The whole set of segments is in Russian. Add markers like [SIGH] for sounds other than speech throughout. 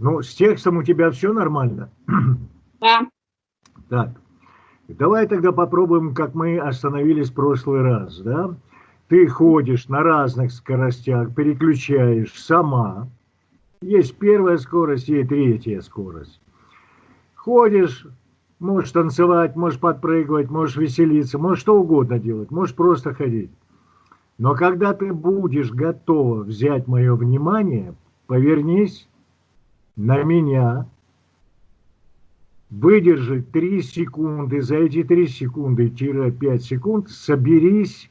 Ну, с текстом у тебя все нормально? Да. Так, давай тогда попробуем, как мы остановились в прошлый раз, да? Ты ходишь на разных скоростях, переключаешь сама. Есть первая скорость, есть третья скорость. Ходишь, можешь танцевать, можешь подпрыгивать, можешь веселиться, можешь что угодно делать, можешь просто ходить. Но когда ты будешь готова взять мое внимание, повернись на меня, выдержи 3 секунды, за эти 3 секунды-5 секунд соберись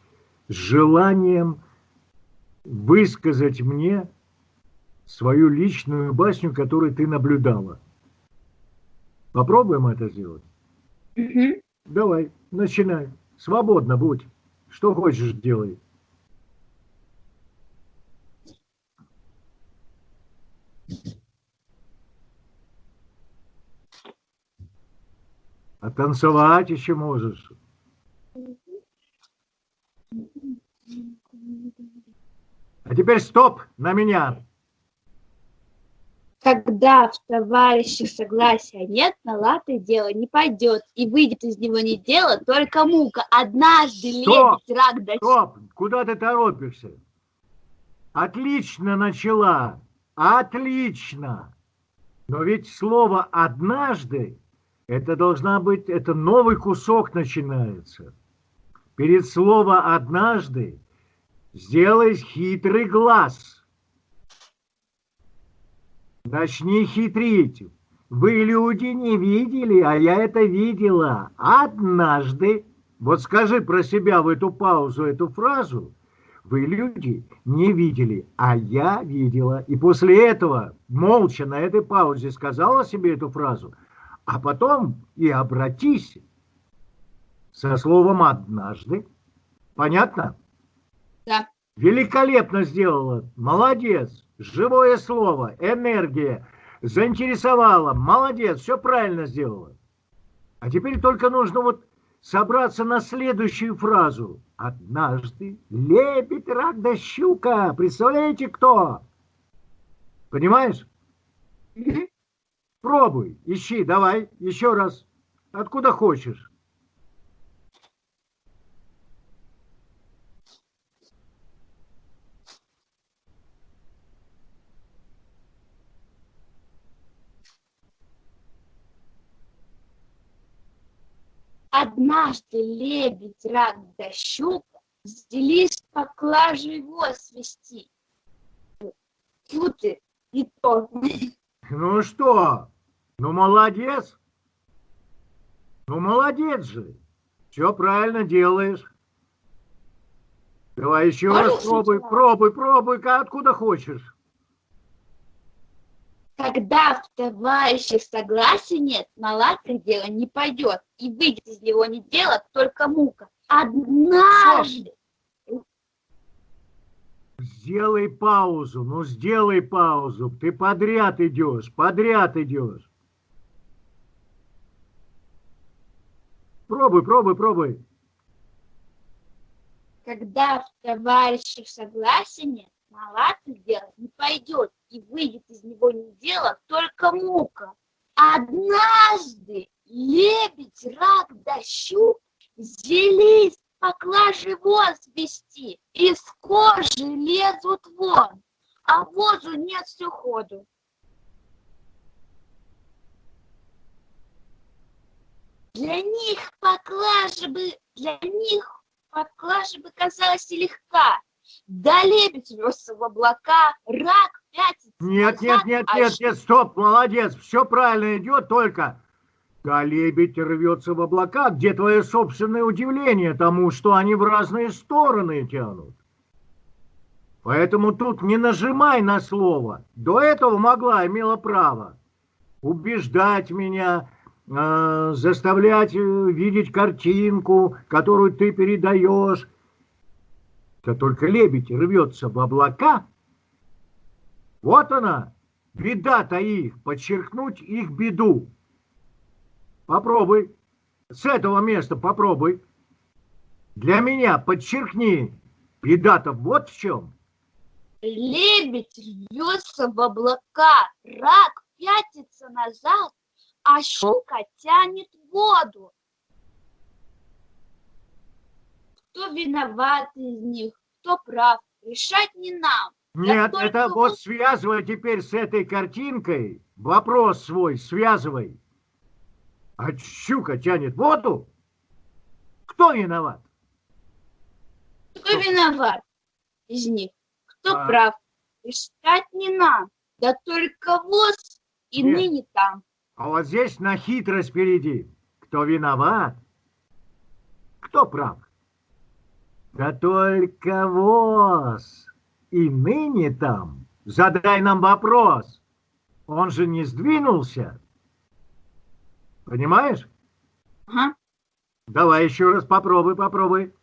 с желанием высказать мне свою личную басню, которую ты наблюдала. Попробуем это сделать? Давай, начинай. Свободно будь. Что хочешь, делай. А танцевать еще можешь. А теперь стоп на меня. Когда в товарищах согласия нет, на латы дело не пойдет, и выйдет из него не дело, только мука. Однажды Стоп! лебедь, рак да Стоп! Куда ты торопишься? Отлично начала. Отлично. Но ведь слово «однажды» это должна быть, это новый кусок начинается. Перед словом «однажды» сделай хитрый глаз – Начни хитрить. Вы, люди, не видели, а я это видела. Однажды, вот скажи про себя в эту паузу, эту фразу, вы, люди, не видели, а я видела. И после этого молча на этой паузе сказала себе эту фразу, а потом и обратись со словом «однажды». Понятно? Да. Великолепно сделала. Молодец живое слово, энергия, заинтересовала, молодец, все правильно сделала. А теперь только нужно вот собраться на следующую фразу. Однажды лебедь, рак да щука. Представляете, кто? Понимаешь? Пробуй, ищи, давай, еще раз. Откуда хочешь. Однажды лебедь, рак да щука взялись поклажу его свести. Фу ты, и то. Ну что, ну молодец. Ну молодец же. Все правильно делаешь. Давай еще раз пробуй, пробуй, пробуй, откуда хочешь. Когда в товарищах согласия нет, на латых дело не пойдет, и выйдет из него не дело, только мука. Однажды... Сделай паузу, ну сделай паузу. Ты подряд идешь, подряд идешь. Пробуй, пробуй, пробуй. Когда в товарищах согласия нет, дело не пойдет, и выйдет из него не дело, только мука. Однажды лебедь, рак да щук поклажи воз вести, из кожи лезут вон, а возу нет все ходу. Для них поклажа бы, для них поклажа бы казалась легка, да лебедь рвется в облака, рак пятится Нет, назад, нет, нет, а нет, нет, стоп, молодец, все правильно идет, только... Да лебедь рвется в облака, где твое собственное удивление тому, что они в разные стороны тянут. Поэтому тут не нажимай на слово. До этого могла, имела право убеждать меня, э, заставлять видеть картинку, которую ты передаешь, да только лебедь рвется в облака. Вот она, беда-то их, подчеркнуть их беду. Попробуй, с этого места попробуй. Для меня подчеркни, беда-то вот в чем. Лебедь рвется в облака, рак пятится назад, а щука тянет воду. Кто виноват из них, кто прав, решать не нам. Нет, это вот- вот связывай теперь с этой картинкой. Вопрос свой связывай. А щука тянет воду? Кто виноват? Кто виноват из них, кто А. прав, решать не нам. Да только воз и Нет. ныне там. А вот здесь на хитрость впереди. Кто виноват? Кто прав? Да только воз. И ныне там. Задай нам вопрос. Он же не сдвинулся. Понимаешь? Ага. Давай еще раз попробуй, попробуй.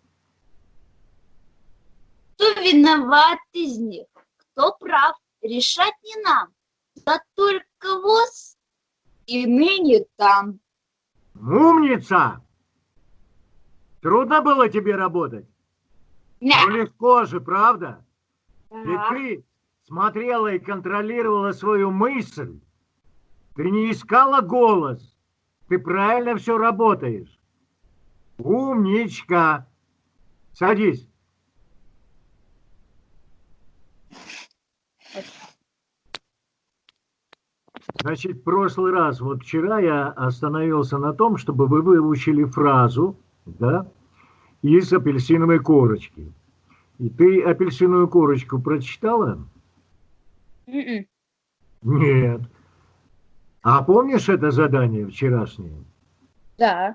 Кто виноват из них, кто прав, решать не нам. Да только воз и ныне там. Умница! Трудно было тебе работать? Ну, Ня. легко же, правда? Ведь Так. ты смотрела и контролировала свою мысль. Ты не искала голос. Ты правильно все работаешь. Умничка. Садись. Значит, в прошлый раз, вот вчера я остановился на том, чтобы вы выучили фразу, да, из апельсиновой корочки. И ты апельсиновую корочку прочитала? Мгм. Нет. А помнишь это задание вчерашнее? Да.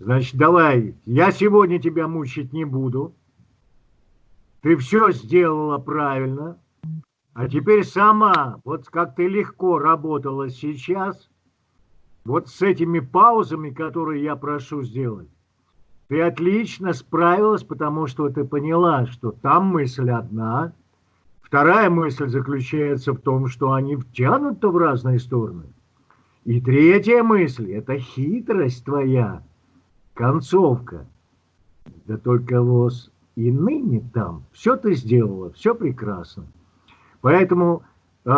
Значит, давай, я сегодня тебя мучить не буду. Ты все сделала правильно. А теперь сама, вот как ты легко работала сейчас, вот с этими паузами, которые я прошу сделать, ты отлично справилась, потому что ты поняла, что там мысль одна, вторая мысль заключается в том, что они втянуты в разные стороны. И третья мысль – это хитрость твоя, концовка. Да только вот и ныне там все ты сделала, все прекрасно. Поэтому э,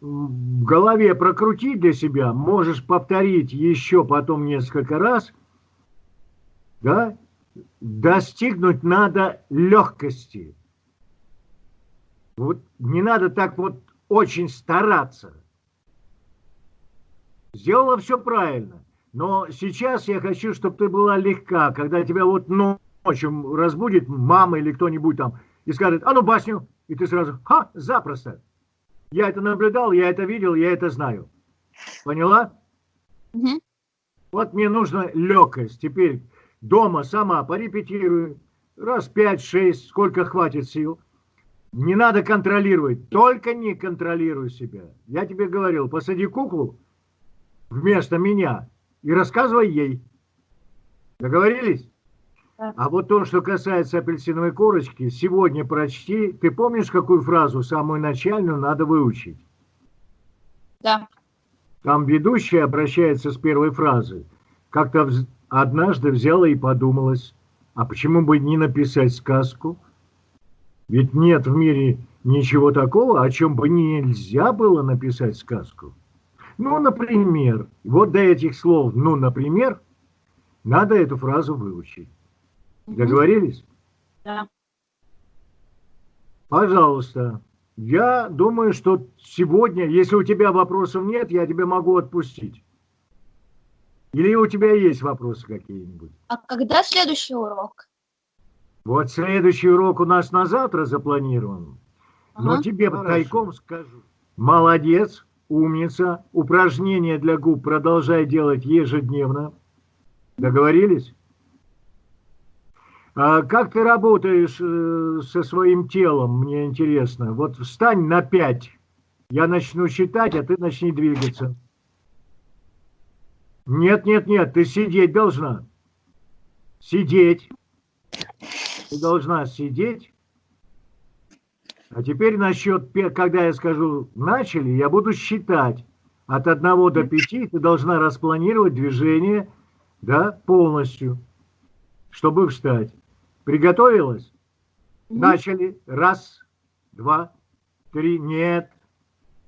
в голове прокрути для себя, можешь повторить еще потом несколько раз, да, достигнуть надо легкости. Вот не надо так вот очень стараться. Сделала все правильно. Но сейчас я хочу, чтобы ты была легка, когда тебя вот ночью разбудит мама или кто-нибудь там и скажет, а ну басню, и ты сразу, ха, запросто. Я это наблюдал, я это видел, я это знаю. Поняла? Мгм. Вот мне нужна легкость. Теперь дома сама порепетирую. Раз пять-шесть, сколько хватит сил. Не надо контролировать. Только не контролируй себя. Я тебе говорил, посади куклу вместо меня и рассказывай ей. Договорились? Да. А вот то, что касается апельсиновой корочки, сегодня прочти. Ты помнишь, какую фразу, самую начальную, надо выучить? Да. Там ведущая обращается с первой фразы. Как-то однажды взяла и подумалась, а почему бы не написать сказку? Ведь нет в мире ничего такого, о чем бы нельзя было написать сказку. Ну, например, вот до этих слов «ну, например» надо эту фразу выучить. Договорились? Да. Пожалуйста. Я думаю, что сегодня, если у тебя вопросов нет, я тебя могу отпустить. Или у тебя есть вопросы какие-нибудь? А когда следующий урок? Вот следующий урок у нас на завтра запланирован. Но Ага. тебе Хорошо. тайком скажу. Молодец, умница. Упражнения для губ продолжай делать ежедневно. Договорились? А как ты работаешь э, со своим телом, мне интересно. Вот встань на пять. Я начну считать, а ты начни двигаться. Нет, нет, нет, ты сидеть должна. Сидеть. Ты должна сидеть. А теперь насчет, когда я скажу «начали», я буду считать. От 1 до 5 ты должна распланировать движение да, полностью, чтобы встать. Приготовилась? Начали. Раз, два, три. Нет.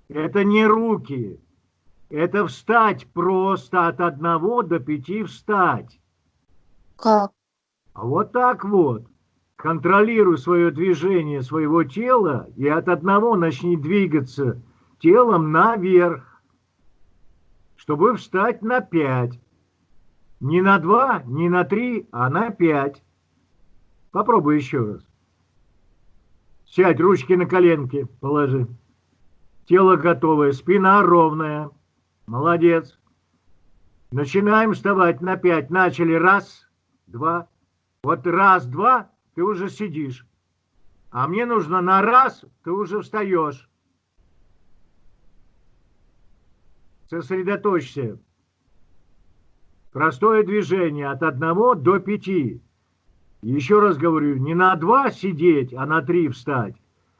Это не руки. Это встать просто от одного до пяти встать. Как? А вот так вот. Контролируй свое движение своего тела и от одного начни двигаться телом наверх, чтобы встать на пять. Не на два, не на три, а на пять. Попробуй еще раз. Сядь, ручки на коленки положи. Тело готовое, спина ровная. Молодец. Начинаем вставать на пять. Начали. Раз, два. Вот раз, два, ты уже сидишь. А мне нужно на раз, ты уже встаешь. Сосредоточься. Простое движение от одного до пяти. Еще раз говорю, не на два сидеть, а на три встать,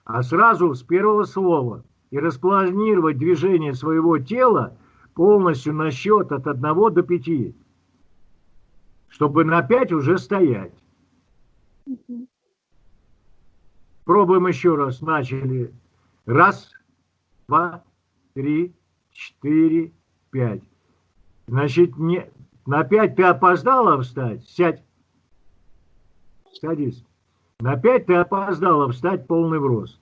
а сразу с первого слова и распланировать движение своего тела полностью на счет от одного до пяти, чтобы на пять уже стоять. Пробуем еще раз. Начали. Раз, два, три, четыре, пять. Значит, не, на пять ты опоздала встать? Сядь. Садись. На пять ты опоздала встать полный в рост.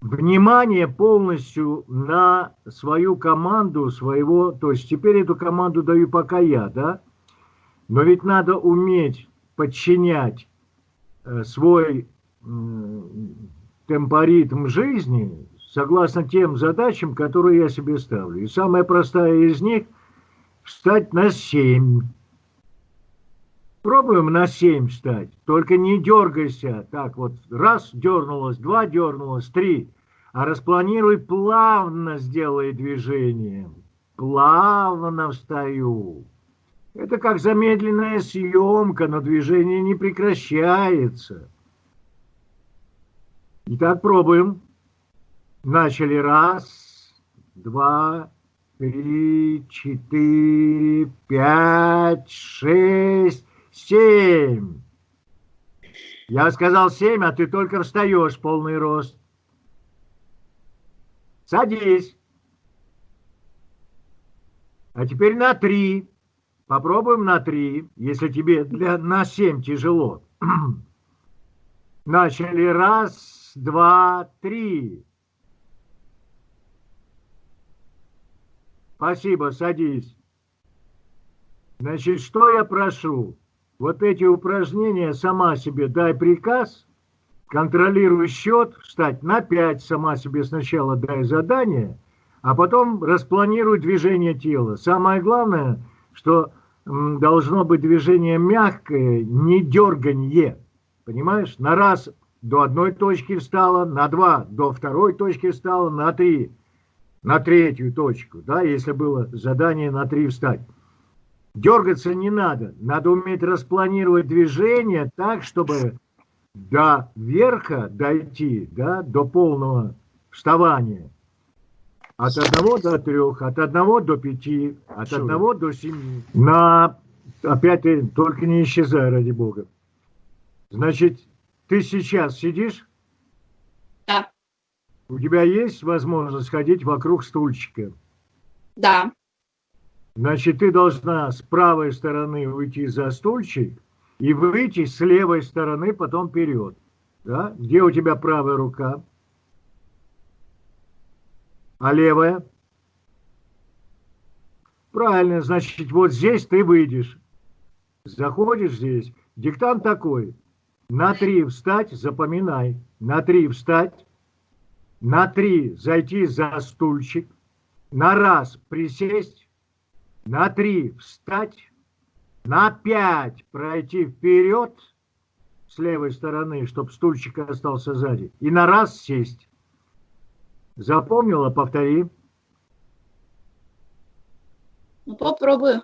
Внимание полностью на свою команду, своего, то есть теперь эту команду даю пока я, да? Но ведь надо уметь подчинять э, свой темпоритм жизни согласно тем задачам, которые я себе ставлю. И самая простая из них – встать на семь. Пробуем на 7 встать, только не дергайся. Так вот, раз дернулось, два дернулось, три. А распланируй плавно, сделай движение. Плавно встаю. Это как замедленная съемка, но движение не прекращается. Итак, пробуем. Начали. Раз, два, три, четыре, пять, шесть, Семь. Я сказал семь, а ты только встаешь полный рост. Садись. А теперь на три. Попробуем на три, если тебе для, на семь тяжело. [CLEARS THROAT] Начали. Раз, два, три. Спасибо, садись. Значит, что я прошу? вот эти упражнения сама себе дай приказ, контролируй счет, встать на 5, сама себе сначала дай задание, а потом распланируй движение тела. Самое главное, что должно быть движение мягкое, не дерганье. Понимаешь? На раз до одной точки встала, на два до второй точки встала, на три на третью точку, да, если было задание на три встать. Дергаться не надо. Надо уметь распланировать движение так, чтобы до верха дойти, да, до полного вставания. От одного до трех, от одного до пяти, от Чудо. одного до семи. На, опять только не исчезай, ради бога. Значит, ты сейчас сидишь? Да. У тебя есть возможность ходить вокруг стульчика? Да. Значит, ты должна с правой стороны уйти за стульчик и выйти с левой стороны потом вперед. Да? Где у тебя правая рука? А левая? Правильно, значит, вот здесь ты выйдешь. Заходишь здесь. Диктант такой. На три встать, запоминай. На три встать. На три зайти за стульчик. На раз присесть на три встать, на пять пройти вперед с левой стороны, чтобы стульчик остался сзади, и на раз сесть. Запомнила? Повтори. Ну, попробую.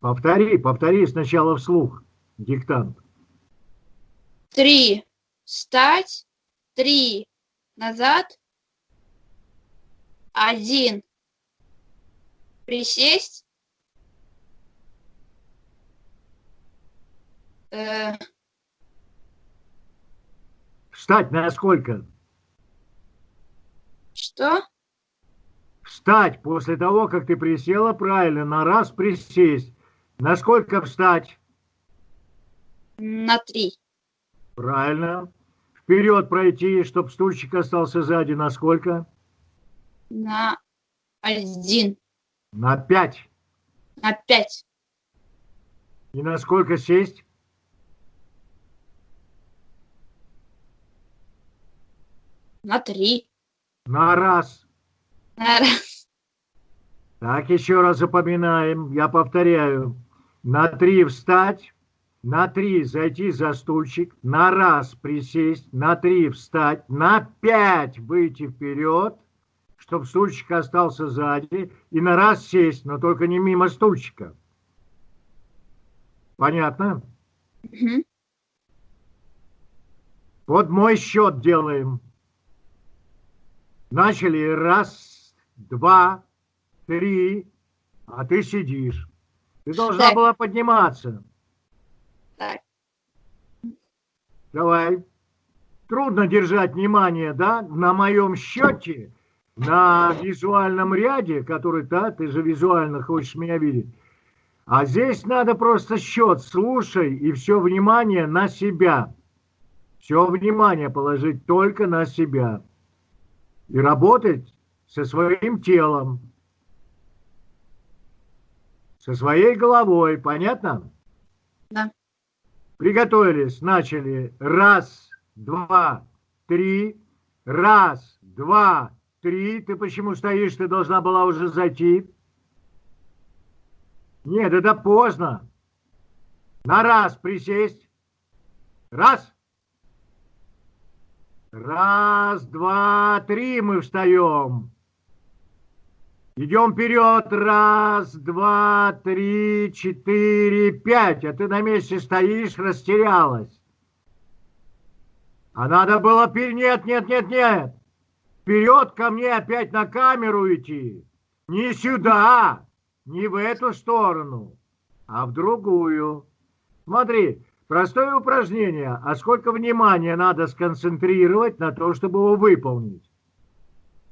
Повтори, повтори сначала вслух, диктант. Три встать, три назад, один присесть. Э... Встать на сколько? Что? Встать после того, как ты присела, правильно, на раз присесть. На сколько встать? На три. Правильно. Вперед пройти, чтобы стульчик остался сзади. На сколько? На один. На пять. На пять. И на сколько сесть? На три. На раз. На раз. Так, еще раз запоминаем. Я повторяю. На три встать. На три зайти за стульчик. На раз присесть. На три встать. На пять выйти вперед, чтобы стульчик остался сзади. И на раз сесть, но только не мимо стульчика. Понятно? Мгм. Вот мой счет делаем. Начали раз, два, три, а ты сидишь. Ты должна Так. была подниматься. Так. Давай. Трудно держать внимание, да, на моем счете, на визуальном ряде, который, да, ты же визуально хочешь меня видеть. А здесь надо просто счет, слушай, и все внимание на себя. Все внимание положить только на себя. И работать со своим телом, со своей головой. Понятно? Да. Приготовились, начали. Раз, два, три. Раз, два, три. Ты почему стоишь? Ты должна была уже зайти. Нет, это поздно. На раз присесть. Раз. Раз, два, три мы встаем. Идем вперед. Раз, два, три, четыре, пять. А ты на месте стоишь, растерялась. А надо было... Нет, нет, нет, нет. Вперед ко мне опять на камеру идти. Не сюда, не в эту сторону, а в другую. Смотри, простое упражнение. А сколько внимания надо сконцентрировать на то, чтобы его выполнить?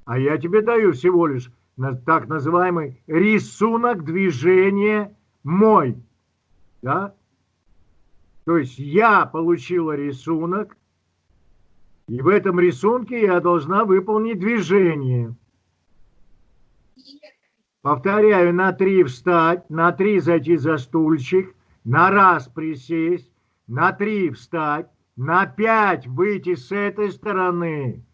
А я тебе даю всего лишь так называемый рисунок движения мой. Да? То есть я получила рисунок, и в этом рисунке я должна выполнить движение. Повторяю, на три встать, на три зайти за стульчик, на раз присесть, на три встать, на пять выйти с этой стороны,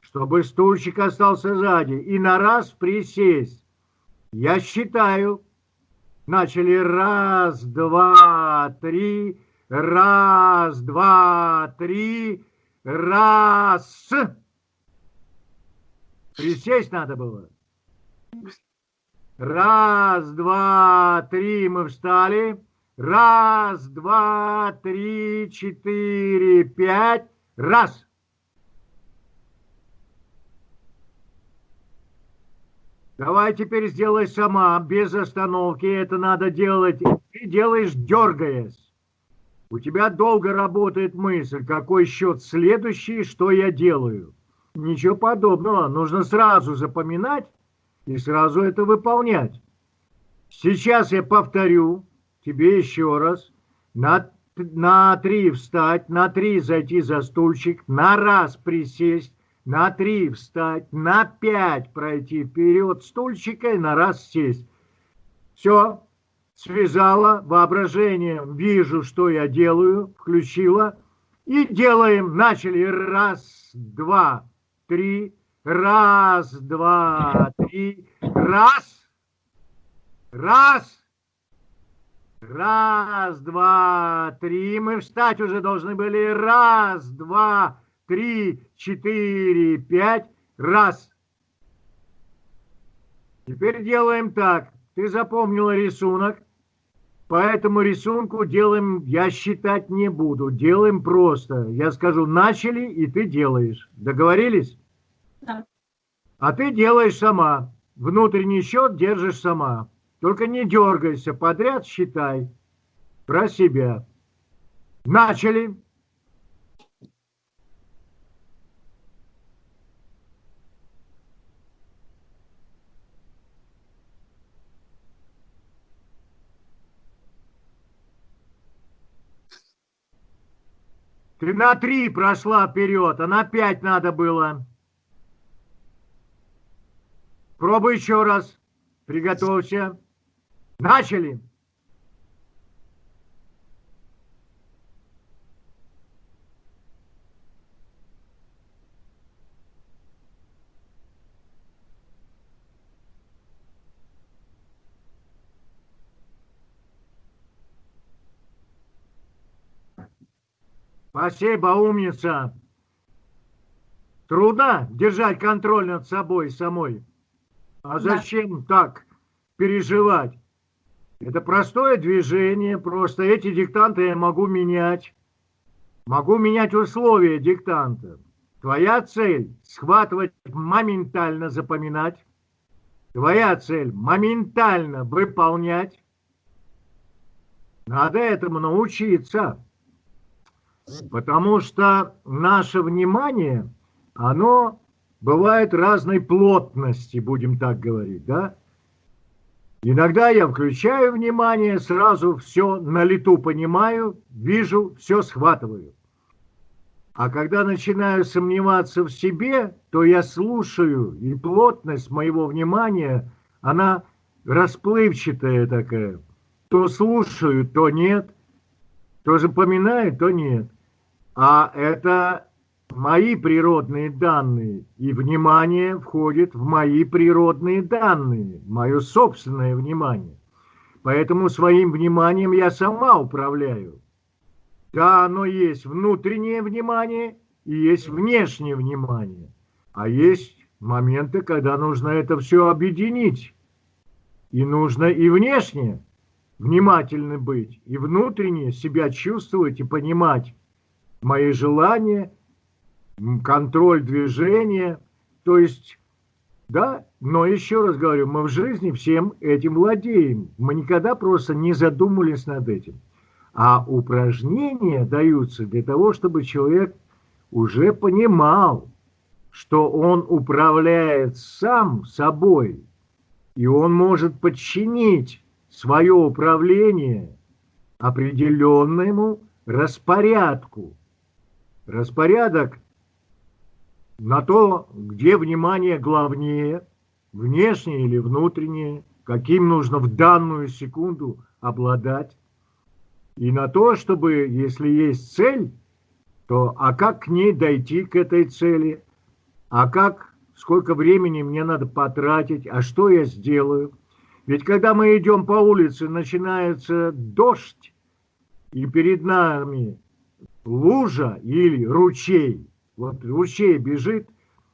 чтобы стульчик остался сзади, и на раз присесть. Я считаю. Начали раз, два, три, раз, два, три, раз. Присесть надо было. Раз, два, три, мы встали. Раз, два, три, четыре, пять. Раз. Давай теперь сделай сама, без остановки. Это надо делать. Ты делаешь, дергаясь. У тебя долго работает мысль, какой счет следующий, что я делаю. Ничего подобного. Нужно сразу запоминать и сразу это выполнять. Сейчас я повторю тебе еще раз. На, на три встать, на три зайти за стульчик, на раз присесть, на три встать, на пять пройти вперед стульчика и на раз сесть. Все, связала воображением, вижу, что я делаю, включила. И делаем, начали, раз, два, три, раз, два, три, раз, раз, раз, два, три. Мы встать уже должны были, раз, два, три, четыре, пять, раз. Теперь делаем так. Ты запомнила рисунок. По этому рисунку делаем, я считать не буду, делаем просто. Я скажу, начали, и ты делаешь. Договорились? Да. А ты делаешь сама. Внутренний счет держишь сама. Только не дергайся, подряд считай про себя. Начали. Ты на три прошла вперед, а на пять надо было. Пробуй еще раз. Приготовься. Начали. Спасибо, умница. Трудно держать контроль над собой самой. А зачем да. так переживать? Это простое движение, просто эти диктанты я могу менять. Могу менять условия диктанта. Твоя цель – схватывать, моментально запоминать. Твоя цель – моментально выполнять. Надо этому научиться. Потому что наше внимание, оно бывает разной плотности, будем так говорить, да? Иногда я включаю внимание, сразу все на лету понимаю, вижу, все схватываю. А когда начинаю сомневаться в себе, то я слушаю, и плотность моего внимания, она расплывчатая такая. То слушаю, то нет, то запоминаю, то нет. А это мои природные данные, и внимание входит в мои природные данные, мое собственное внимание. Поэтому своим вниманием я сама управляю. Да, оно есть внутреннее внимание и есть внешнее внимание. А есть моменты, когда нужно это все объединить. И нужно и внешне внимательно быть, и внутренне себя чувствовать и понимать мои желания – контроль движения. То есть, да, но еще раз говорю, мы в жизни всем этим владеем. Мы никогда просто не задумывались над этим. А упражнения даются для того, чтобы человек уже понимал, что он управляет сам собой, и он может подчинить свое управление определенному распорядку. Распорядок на то, где внимание главнее, внешнее или внутреннее, каким нужно в данную секунду обладать, и на то, чтобы, если есть цель, то а как к ней дойти, к этой цели, а как, сколько времени мне надо потратить, а что я сделаю. Ведь когда мы идем по улице, начинается дождь, и перед нами лужа или ручей, вот ручей бежит,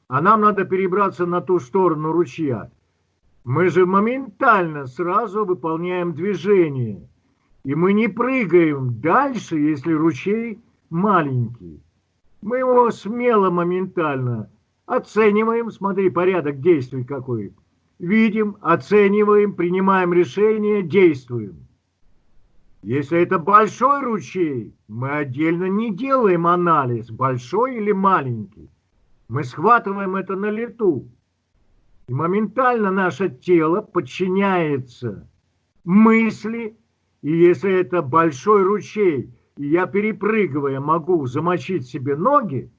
а нам надо перебраться на ту сторону ручья. Мы же моментально сразу выполняем движение. И мы не прыгаем дальше, если ручей маленький. Мы его смело, моментально оцениваем, смотри, порядок действий какой. Видим, оцениваем, принимаем решение, действуем. Если это большой ручей, мы отдельно не делаем анализ, большой или маленький. Мы схватываем это на лету. И моментально наше тело подчиняется мысли. И если это большой ручей, и я, перепрыгивая, могу замочить себе ноги,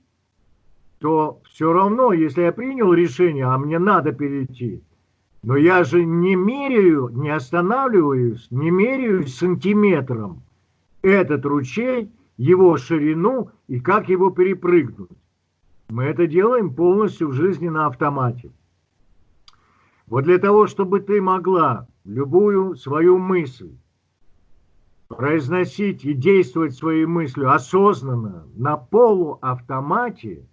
то все равно, если я принял решение, а мне надо перейти, но я же не меряю, не останавливаюсь, не меряю сантиметром этот ручей, его ширину и как его перепрыгнуть. Мы это делаем полностью в жизни на автомате. Вот для того, чтобы ты могла любую свою мысль произносить и действовать своей мыслью осознанно на полуавтомате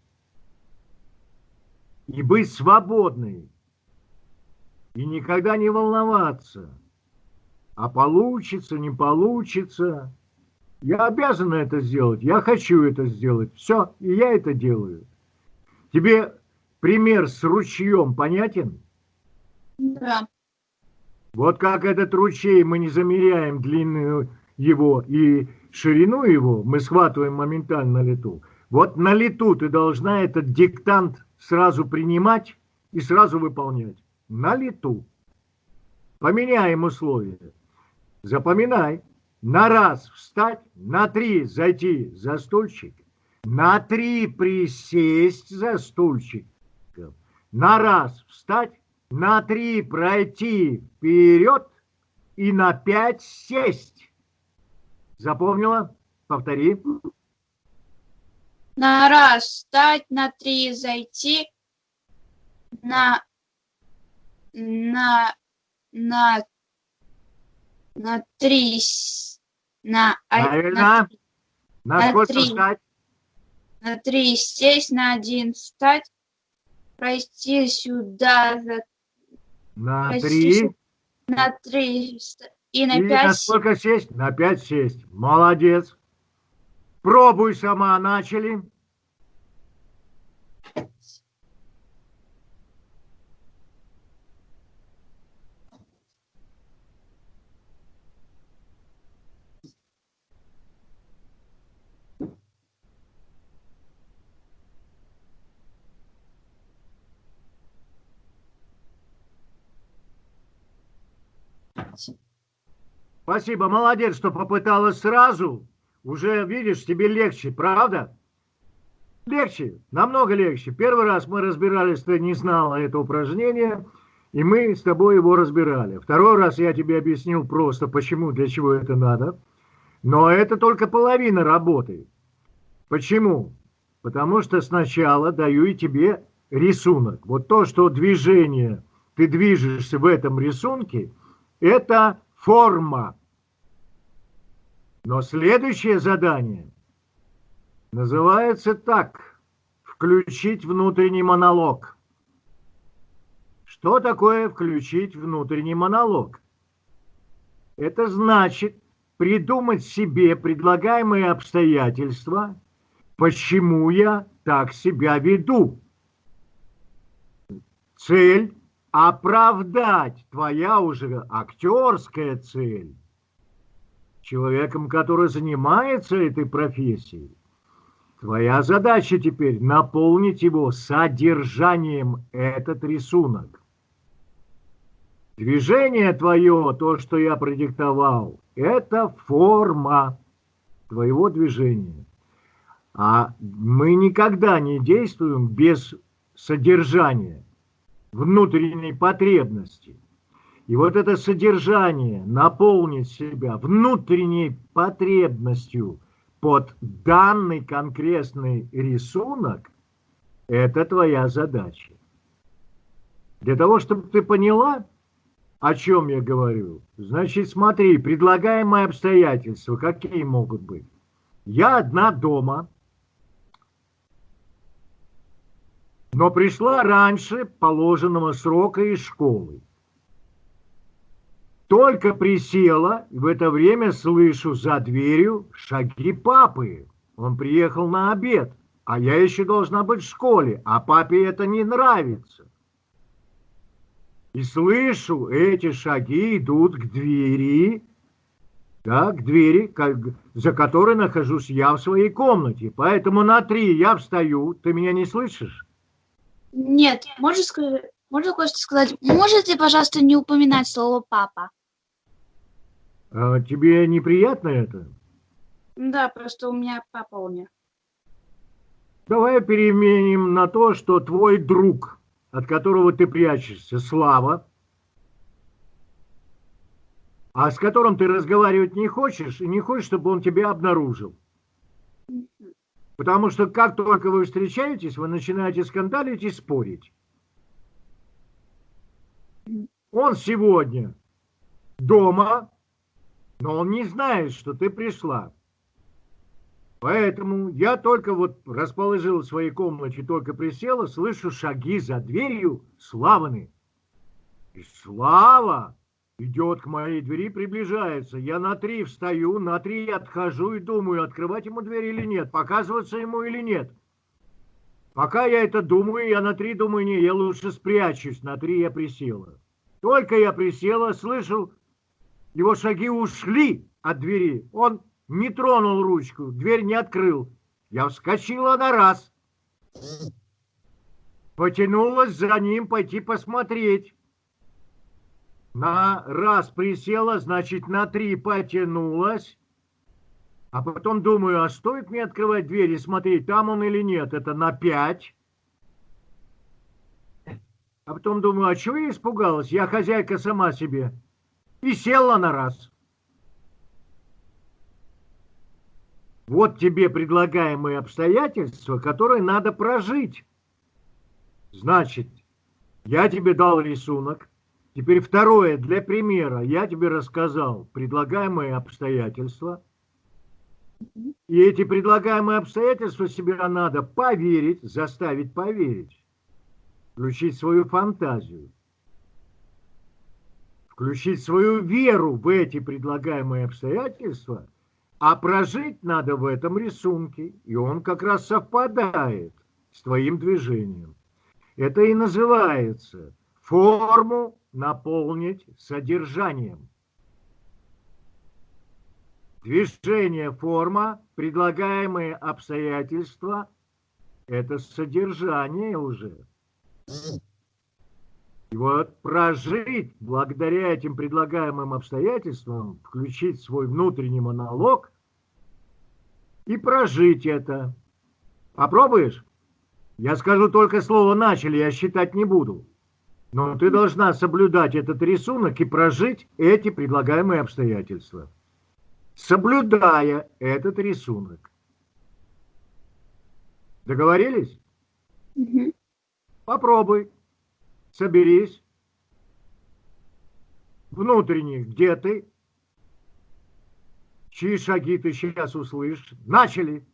и быть свободной и никогда не волноваться. А получится, не получится. Я обязан это сделать, я хочу это сделать. Все, и я это делаю. Тебе пример с ручьем понятен? Да. Вот как этот ручей мы не замеряем длину его и ширину его, мы схватываем моментально на лету. Вот на лету ты должна этот диктант сразу принимать и сразу выполнять на лету. Поменяем условия. Запоминай. На раз встать, на три зайти за стульчик, на три присесть за стульчиком, на раз встать, на три пройти вперед и на пять сесть. Запомнила? Повтори. На раз встать, на три зайти, на на на на три на, на, Правильно. На на сколько три. встать? на три сесть, на один встать, пройти сюда, за- На три. на три и на И на пять сколько сесть? На пять сесть. Молодец. Пробуй сама. Начали. Спасибо, молодец, что попыталась сразу. Уже, видишь, тебе легче, правда? Легче, намного легче. Первый раз мы разбирались, ты не знала это упражнение, и мы с тобой его разбирали. Второй раз я тебе объяснил просто, почему, для чего это надо. Но это только половина работы. Почему? Потому что сначала даю и тебе рисунок. Вот то, что движение, ты движешься в этом рисунке, это форма. Но следующее задание называется так. Включить внутренний монолог. Что такое включить внутренний монолог? Это значит придумать себе предлагаемые обстоятельства, почему я так себя веду. Цель – оправдать твоя уже актерская цель человеком, который занимается этой профессией. Твоя задача теперь наполнить его содержанием этот рисунок. Движение твое, то, что я продиктовал, это форма твоего движения. А мы никогда не действуем без содержания, внутренней потребности. И вот это содержание, наполнить себя внутренней потребностью под данный конкретный рисунок, это твоя задача. Для того, чтобы ты поняла, о чем я говорю, значит, смотри, предлагаемые обстоятельства, какие могут быть. Я одна дома, но пришла раньше положенного срока из школы. Только присела, и в это время слышу за дверью шаги папы. Он приехал на обед, а я еще должна быть в школе, а папе это не нравится. И слышу, эти шаги идут к двери, да, к двери, как, за которой нахожусь я в своей комнате. Поэтому на три я встаю. Ты меня не слышишь? Нет, можешь сказать, можно кое-что сказать? Можете, пожалуйста, не упоминать слово папа? А тебе неприятно это? Да, просто у меня папа умер. Давай переменим на то, что твой друг, от которого ты прячешься, Слава, а с которым ты разговаривать не хочешь, и не хочешь, чтобы он тебя обнаружил. Потому что как только вы встречаетесь, вы начинаете скандалить и спорить. Он сегодня дома, но он не знает, что ты пришла. Поэтому я только вот расположил в своей комнате, только присела, слышу шаги за дверью Славаны. И Слава идет к моей двери, приближается. Я на три встаю, на три отхожу и думаю, открывать ему дверь или нет, показываться ему или нет. Пока я это думаю, я на три думаю, не, я лучше спрячусь. На три я присела. Только я присела, слышу, его шаги ушли от двери. Он не тронул ручку, дверь не открыл. Я вскочила на раз. Потянулась за ним пойти посмотреть. На раз присела, значит, на три потянулась. А потом думаю, а стоит мне открывать дверь и смотреть, там он или нет? Это на 5. А потом думаю, а чего я испугалась? Я хозяйка сама себе. И села на раз. Вот тебе предлагаемые обстоятельства, которые надо прожить. Значит, я тебе дал рисунок. Теперь второе, для примера, я тебе рассказал предлагаемые обстоятельства. И эти предлагаемые обстоятельства себе надо поверить, заставить поверить. Включить свою фантазию. Включить свою веру в эти предлагаемые обстоятельства – а прожить надо в этом рисунке, и он как раз совпадает с твоим движением. Это и называется форму наполнить содержанием. Движение, форма, предлагаемые обстоятельства – это содержание уже. И вот прожить благодаря этим предлагаемым обстоятельствам, включить свой внутренний монолог и прожить это. Попробуешь? Я скажу только слово «начали», я считать не буду. Но ты должна соблюдать этот рисунок и прожить эти предлагаемые обстоятельства. Соблюдая этот рисунок. Договорились? Угу. Попробуй. Соберись. Внутренних, где ты? Чьи шаги ты сейчас услышишь? Начали!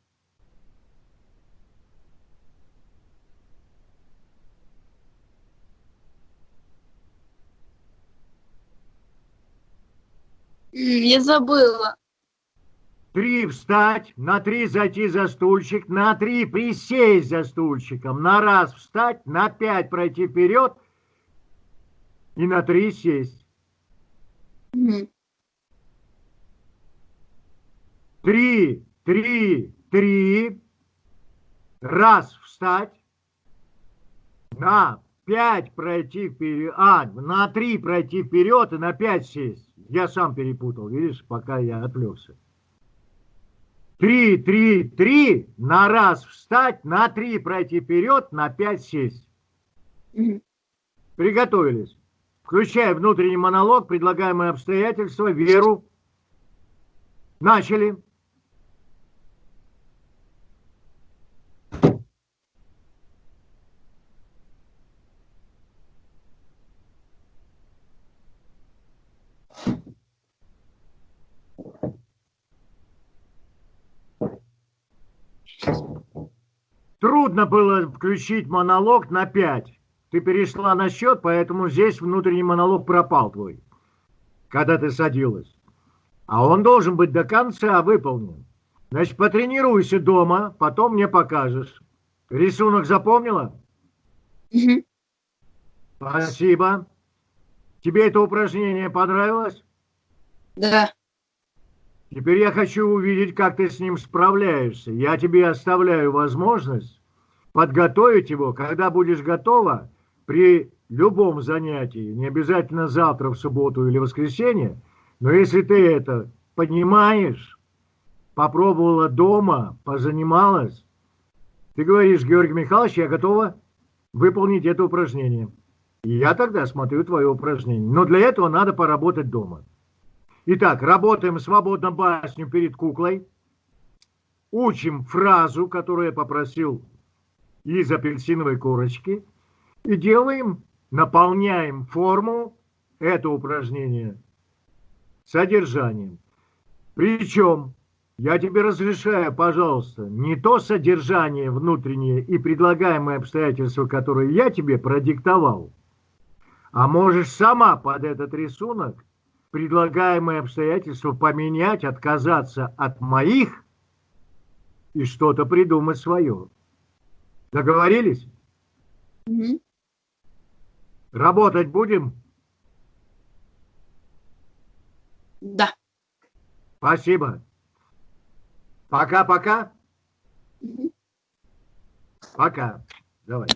Я забыла. Три встать, на три зайти за стульчик, на три присесть за стульчиком, на раз встать, на пять пройти вперед и на три сесть. Три, три, три. Раз встать. На пять пройти вперед. А, на три пройти вперед и на пять сесть. Я сам перепутал, видишь, пока я отвлекся. Три, три, три. На раз встать, на три пройти вперед, на пять сесть. Приготовились. Включая внутренний монолог, предлагаемые обстоятельства, веру. Начали. Трудно было включить монолог на 5. Ты перешла на счет, поэтому здесь внутренний монолог пропал твой, когда ты садилась. А он должен быть до конца выполнен. Значит, потренируйся дома, потом мне покажешь. Рисунок запомнила? Угу. Спасибо. Тебе это упражнение понравилось? Да. Теперь я хочу увидеть, как ты с ним справляешься. Я тебе оставляю возможность подготовить его, когда будешь готова, при любом занятии, не обязательно завтра, в субботу или воскресенье, но если ты это понимаешь, попробовала дома, позанималась, ты говоришь, Георгий Михайлович, я готова выполнить это упражнение. И я тогда смотрю твое упражнение. Но для этого надо поработать дома. Итак, работаем свободно басню перед куклой. Учим фразу, которую я попросил из апельсиновой корочки. И делаем, наполняем форму это упражнение содержанием. Причем, я тебе разрешаю, пожалуйста, не то содержание внутреннее и предлагаемые обстоятельства, которые я тебе продиктовал, а можешь сама под этот рисунок предлагаемые обстоятельства поменять, отказаться от моих и что-то придумать свое. Договорились? Угу. Работать будем? Да. Спасибо. Пока-пока. Угу. Пока. Давай.